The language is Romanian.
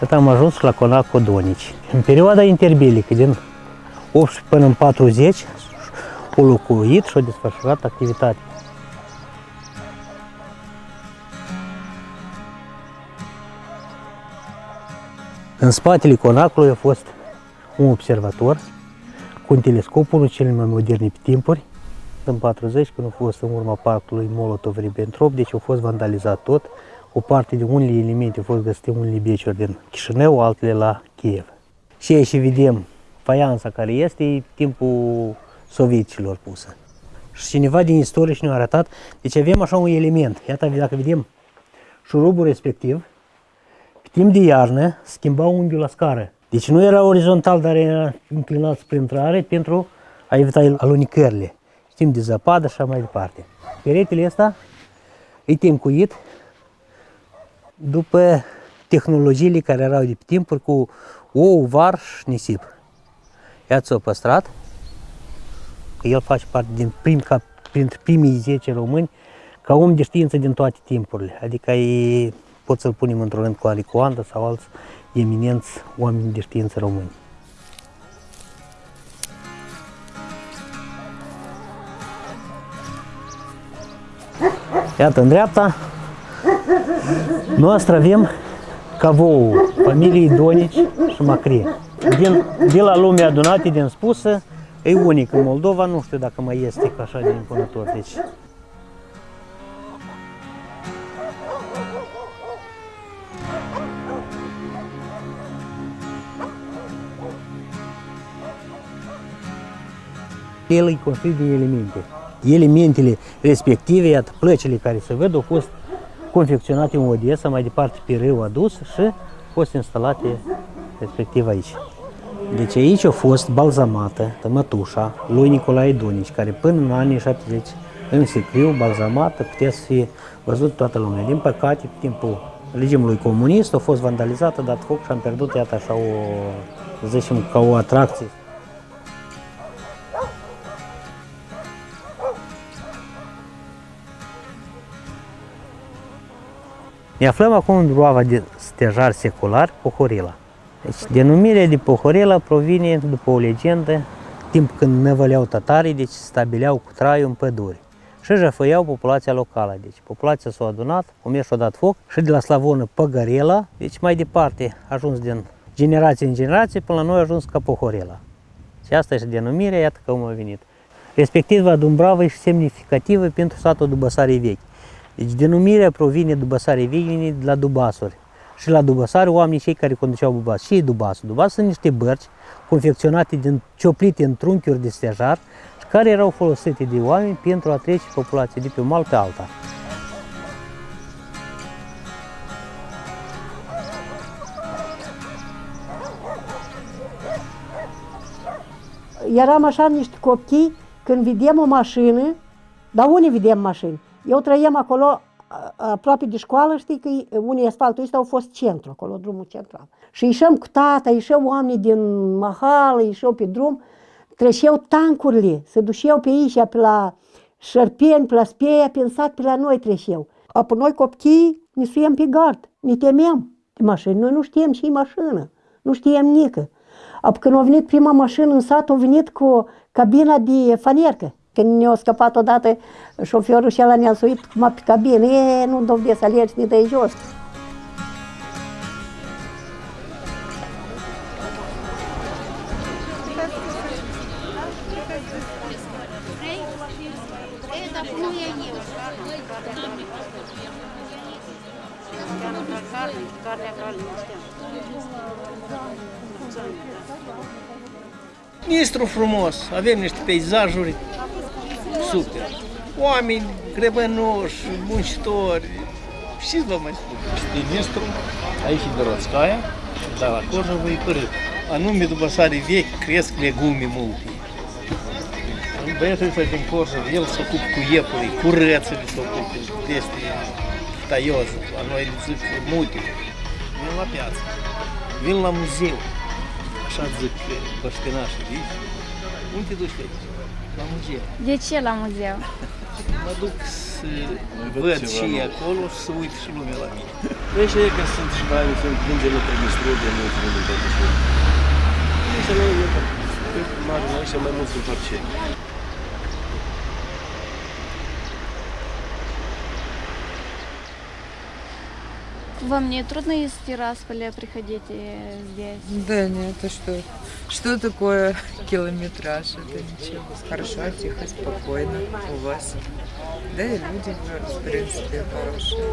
încât am ajuns la Conac Codonici. În perioada interbelică, din 18 până în 40, au locuit și au desfășurat activitate. În spatele conacului a fost un observator cu un telescop, unul cel mai moderne pe timpuri. În 40, când a fost în urma parcului Molotov-Ribbentrop, deci a fost vandalizat tot. O parte de unele elemente au fost găsite unele beciuri din Chișinău, altele la Kiev. Și aici vedem faianța care este, e timpul sovieticilor pusă. Și cineva din istorie și ne-a arătat, deci avem așa un element. Iată, dacă vedem șurubul respectiv, pe timp de iarnă schimba unghiul la scară. Deci nu era orizontal, dar era inclinat spre intrare pentru a evita alunicările. Știm de zăpadă și așa mai departe. Peretele ăsta e temcuit după tehnologiile care erau de pe timpuri cu ou, varș și nisip. Iată s-a păstrat, că el face parte din prim, ca, printre primii 10 români ca om de știință din toate timpurile. Adică e, pot să-l punem într-un rând cu Alicoanda sau alți eminenți oameni de știință români. Iată, în dreapta noastră avem cavou familiei Donici și Macrie. Din, de la lumea adunată din spusă, e unic în Moldova, nu știu dacă mai este așa de impunător. Deci, el e construit din elemente. Elementele respective, iată, plăcile care se văd, au fost confecționate în Odessa, mai departe pe râu adus și au fost instalate respectiv aici. Deci aici a fost balzamată mătușa lui Nicolae Donici, care până în anii 70 în sicriu, balzamată, putea să fie văzut toată lumea. Din păcate, pe timpul regimului comunist a fost vandalizată, dat foc și am pierdut, iată, așa o, să zicem, ca o atracție. Ne aflăm acum în groava de stejar secular Pohorila. Deci, denumirea de Pohorila provine după o legendă, timp când năvăleau tatarii, deci stabileau cu traiul în păduri și jăfăiau populația locală. Deci populația s-a adunat, o mers și-a dat foc și de la slavonă Păgărela, deci mai departe a ajuns din generație în generație până la noi a ajuns ca Pohorela. Și asta este denumirea, iată cum a venit. Respectiva Dumbrava e semnificativă pentru satul Dubăsarii Vechi. Deci denumirea provine Dubăsarii Vechi de la Dubasuri. Și la Dubăsari, oamenii cei care conduceau Dubas. Și Dubasul. Dubas sunt niște bărci confecționate din cioplite în trunchiuri de stejar și care erau folosite de oameni pentru a trece populația de pe un mal pe alta. Eram așa niște copii, când vedem o mașină, dar unde vedem mașini? Eu trăiam acolo aproape de școală, știi că unii asfaltul ăsta au fost centru, acolo, drumul central. Și ieșeam cu tata, ieșeau oamenii din mahală, ieșeau pe drum, treceau tancurile, se duceau pe aici, pe la Șerpeni, pe la Speia, pe sat, pe la noi treceau. Apoi noi copii ne suiem pe gard, ne temeam de mașini. Noi nu știam și mașină, nu știam nică. Apoi când a venit prima mașină în sat, a venit cu cabina de faniercă. Când ne-a scăpat odată șoferul și ăla ne-a suit cum pe cabină, e, nu dovde să alergi, ne dai jos. Nistru frumos, avem niște peisajuri super. Oameni grebănoși, muncitori, și vă mai spun. Este Nistru, aici e Dorotskaya, dar la Corjovă e părât. Anume, după sare vechi, cresc legume multe. Băiatul ăsta din Corjov, el se ocupă cu iepuri, cu rățele se ocupă, este taios, la noi îl zic multe. Vin la piață, vin la muzeu, așa zic băștinașii, vii? Unde te duci pe aici? La muzeu. De ce la muzeu? Mă duc să văd și acolo și să uit și lumea la mine. Păi și e că sunt și mai sunt plângeri la Prămistrul de mulți unii de și Însă noi, eu, cred că mare noi și mai mulți sunt parceni. Вам не трудно из Тирасполя приходить э, здесь? Да нет, а что? Что такое километраж? Это ничего. Хорошо, тихо, спокойно у вас. Да и люди, в принципе, хорошие.